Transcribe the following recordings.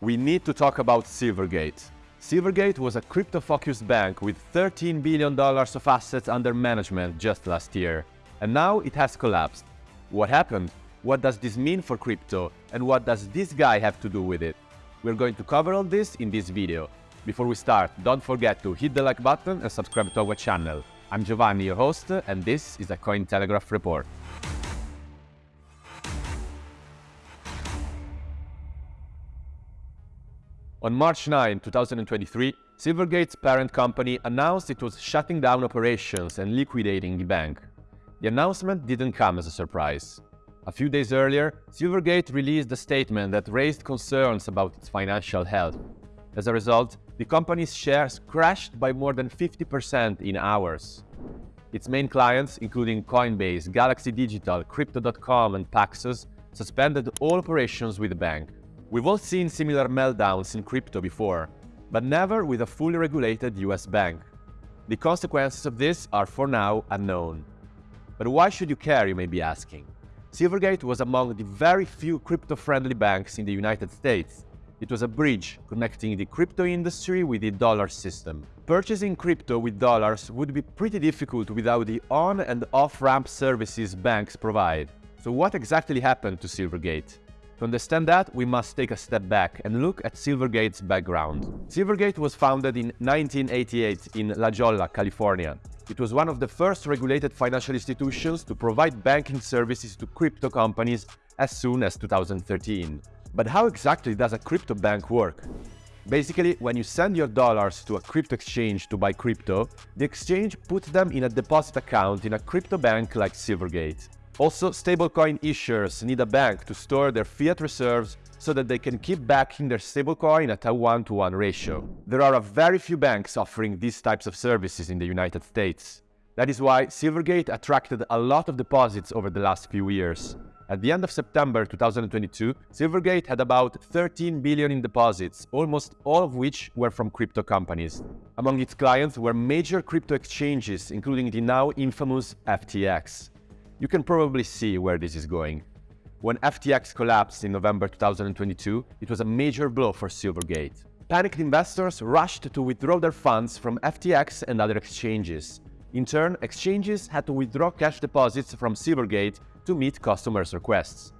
we need to talk about Silvergate. Silvergate was a crypto-focused bank with $13 billion of assets under management just last year, and now it has collapsed. What happened? What does this mean for crypto, and what does this guy have to do with it? We're going to cover all this in this video. Before we start, don't forget to hit the like button and subscribe to our channel. I'm Giovanni, your host, and this is a Cointelegraph report. On March 9, 2023, Silvergate's parent company announced it was shutting down operations and liquidating the bank. The announcement didn't come as a surprise. A few days earlier, Silvergate released a statement that raised concerns about its financial health. As a result, the company's shares crashed by more than 50% in hours. Its main clients, including Coinbase, Galaxy Digital, Crypto.com and Paxos, suspended all operations with the bank. We've all seen similar meltdowns in crypto before, but never with a fully regulated US bank. The consequences of this are for now unknown. But why should you care, you may be asking? Silvergate was among the very few crypto-friendly banks in the United States. It was a bridge connecting the crypto industry with the dollar system. Purchasing crypto with dollars would be pretty difficult without the on- and off-ramp services banks provide. So what exactly happened to Silvergate? To understand that, we must take a step back and look at Silvergate's background. Silvergate was founded in 1988 in La Jolla, California. It was one of the first regulated financial institutions to provide banking services to crypto companies as soon as 2013. But how exactly does a crypto bank work? Basically, when you send your dollars to a crypto exchange to buy crypto, the exchange puts them in a deposit account in a crypto bank like Silvergate. Also, stablecoin issuers need a bank to store their fiat reserves so that they can keep backing their stablecoin at a one-to-one -one ratio. There are a very few banks offering these types of services in the United States. That is why Silvergate attracted a lot of deposits over the last few years. At the end of September 2022, Silvergate had about 13 billion in deposits, almost all of which were from crypto companies. Among its clients were major crypto exchanges, including the now infamous FTX. You can probably see where this is going. When FTX collapsed in November 2022, it was a major blow for Silvergate. Panicked investors rushed to withdraw their funds from FTX and other exchanges. In turn, exchanges had to withdraw cash deposits from Silvergate to meet customers' requests.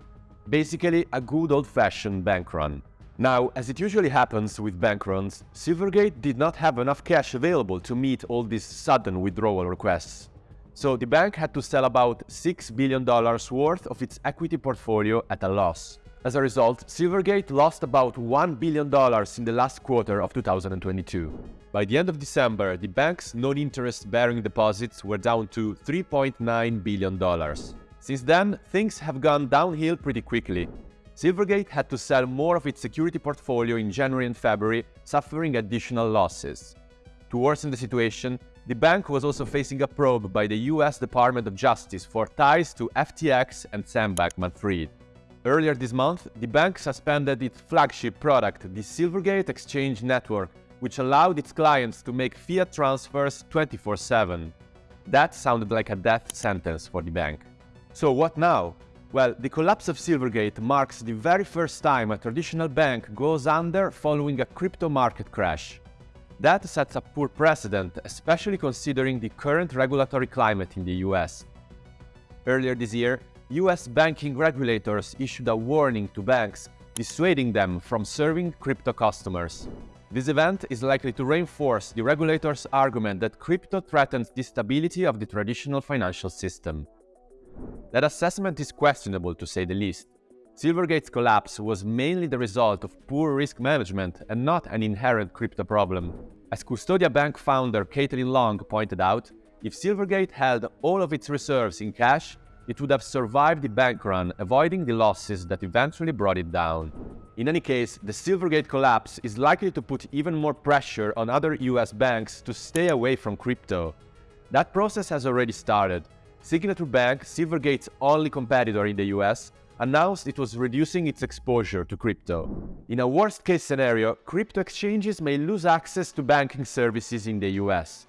Basically, a good old-fashioned bank run. Now, as it usually happens with bank runs, Silvergate did not have enough cash available to meet all these sudden withdrawal requests. So the bank had to sell about $6 billion worth of its equity portfolio at a loss. As a result, Silvergate lost about $1 billion in the last quarter of 2022. By the end of December, the bank's non-interest bearing deposits were down to $3.9 billion. Since then, things have gone downhill pretty quickly. Silvergate had to sell more of its security portfolio in January and February, suffering additional losses. To worsen the situation, the bank was also facing a probe by the US Department of Justice for ties to FTX and Sam Bankman-Fried. Earlier this month, the bank suspended its flagship product, the Silvergate Exchange Network, which allowed its clients to make fiat transfers 24-7. That sounded like a death sentence for the bank. So what now? Well, the collapse of Silvergate marks the very first time a traditional bank goes under following a crypto market crash. That sets a poor precedent, especially considering the current regulatory climate in the US. Earlier this year, US banking regulators issued a warning to banks, dissuading them from serving crypto customers. This event is likely to reinforce the regulators' argument that crypto threatens the stability of the traditional financial system. That assessment is questionable to say the least. Silvergate's collapse was mainly the result of poor risk management and not an inherent crypto problem. As Custodia Bank founder Caitlin Long pointed out, if Silvergate held all of its reserves in cash, it would have survived the bank run, avoiding the losses that eventually brought it down. In any case, the Silvergate collapse is likely to put even more pressure on other US banks to stay away from crypto. That process has already started. Signature Bank, Silvergate's only competitor in the US, announced it was reducing its exposure to crypto. In a worst-case scenario, crypto exchanges may lose access to banking services in the US.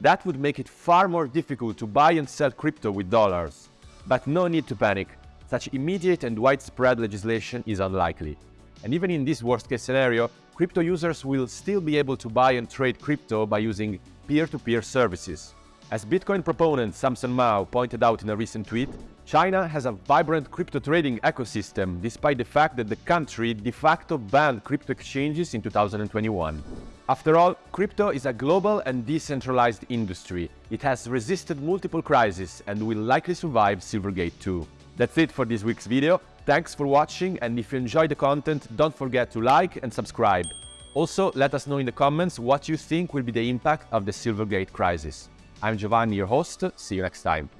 That would make it far more difficult to buy and sell crypto with dollars. But no need to panic, such immediate and widespread legislation is unlikely. And even in this worst case scenario, crypto users will still be able to buy and trade crypto by using peer-to-peer -peer services. As Bitcoin proponent Samson Mow pointed out in a recent tweet, China has a vibrant crypto trading ecosystem despite the fact that the country de facto banned crypto exchanges in 2021. After all, crypto is a global and decentralized industry. It has resisted multiple crises and will likely survive Silvergate 2. That's it for this week's video. Thanks for watching and if you enjoyed the content, don't forget to like and subscribe. Also, let us know in the comments what you think will be the impact of the Silvergate crisis. I'm Giovanni, your host. See you next time.